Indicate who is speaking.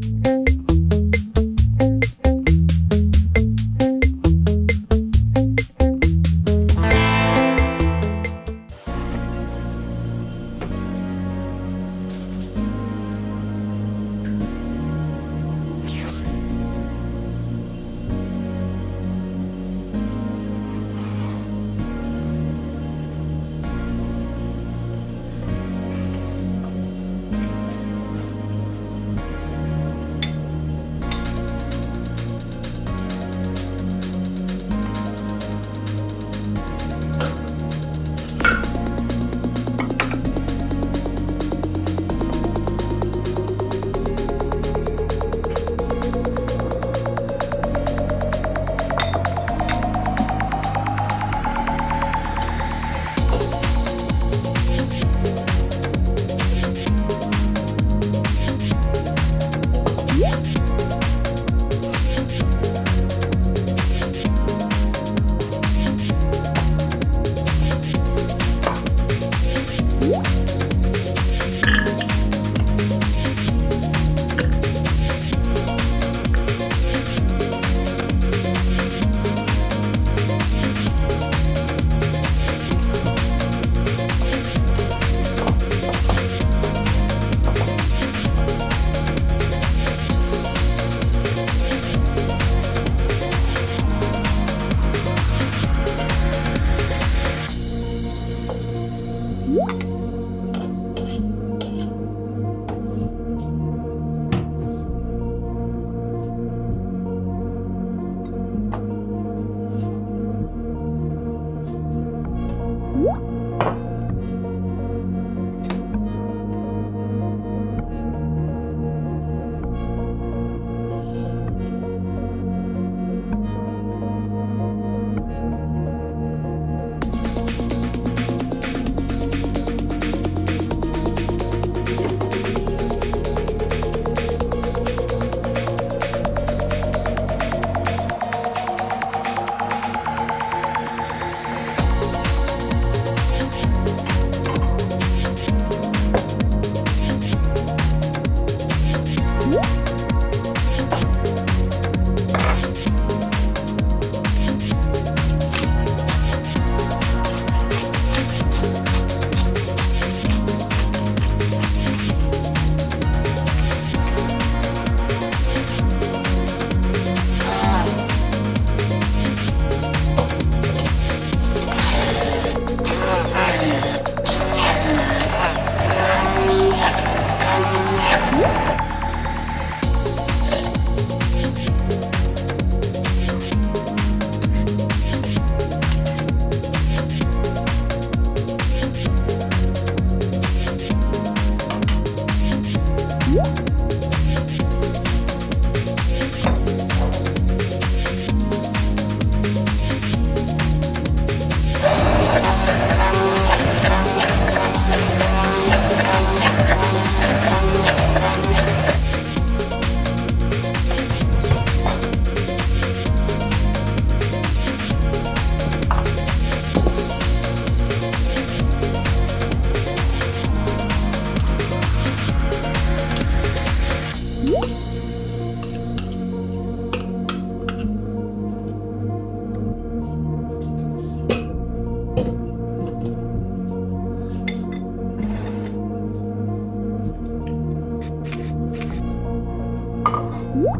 Speaker 1: Thank you.
Speaker 2: you
Speaker 3: you Woo!